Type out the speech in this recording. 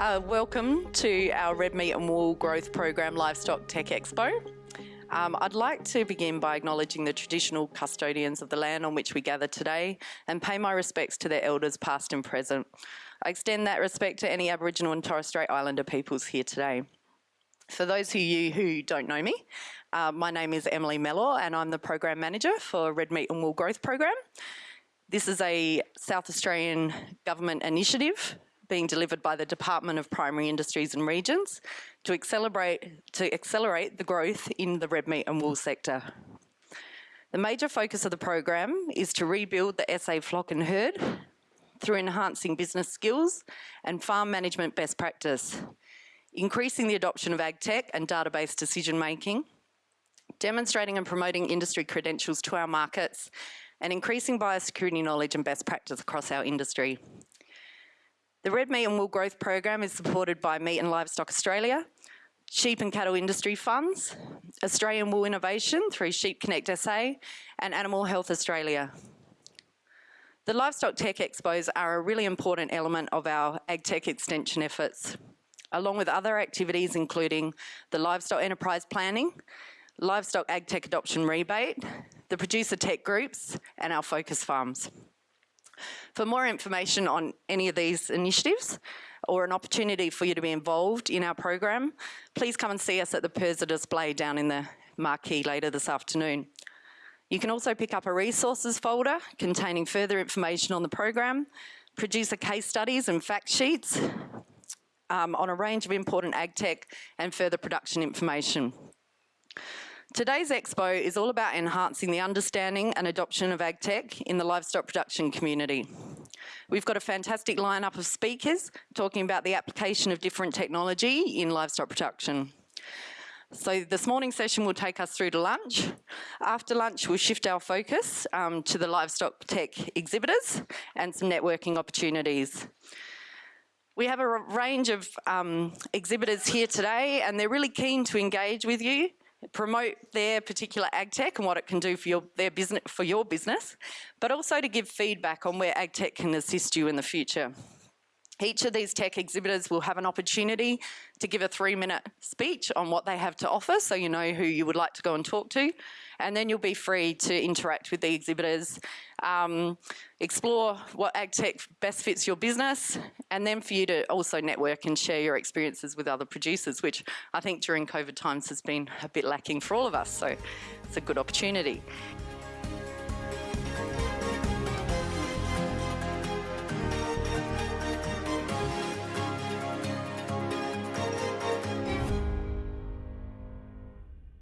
Uh, welcome to our Red Meat and Wool Growth Program Livestock Tech Expo. Um, I'd like to begin by acknowledging the traditional custodians of the land on which we gather today and pay my respects to their elders past and present. I extend that respect to any Aboriginal and Torres Strait Islander peoples here today. For those of you who don't know me, uh, my name is Emily Mellor and I'm the Program Manager for Red Meat and Wool Growth Program. This is a South Australian government initiative being delivered by the Department of Primary Industries and Regions to accelerate, to accelerate the growth in the red meat and wool sector. The major focus of the program is to rebuild the SA flock and herd through enhancing business skills and farm management best practice, increasing the adoption of ag tech and database decision making, demonstrating and promoting industry credentials to our markets, and increasing biosecurity knowledge and best practice across our industry. The Red Meat and Wool Growth Program is supported by Meat and Livestock Australia, Sheep and Cattle Industry Funds, Australian Wool Innovation through Sheep Connect SA, and Animal Health Australia. The Livestock Tech Expos are a really important element of our AgTech extension efforts, along with other activities including the Livestock Enterprise Planning, Livestock AgTech Adoption Rebate, the Producer Tech Groups, and our Focus Farms. For more information on any of these initiatives or an opportunity for you to be involved in our program, please come and see us at the PIRSA display down in the marquee later this afternoon. You can also pick up a resources folder containing further information on the program, producer case studies and fact sheets um, on a range of important ag tech and further production information. Today's expo is all about enhancing the understanding and adoption of AgTech in the livestock production community. We've got a fantastic lineup of speakers talking about the application of different technology in livestock production. So this morning's session will take us through to lunch. After lunch, we'll shift our focus um, to the livestock tech exhibitors and some networking opportunities. We have a range of um, exhibitors here today and they're really keen to engage with you promote their particular ag tech and what it can do for your their business for your business, but also to give feedback on where ag tech can assist you in the future. Each of these tech exhibitors will have an opportunity to give a three minute speech on what they have to offer so you know who you would like to go and talk to and then you'll be free to interact with the exhibitors, um, explore what ag tech best fits your business and then for you to also network and share your experiences with other producers which I think during COVID times has been a bit lacking for all of us so it's a good opportunity.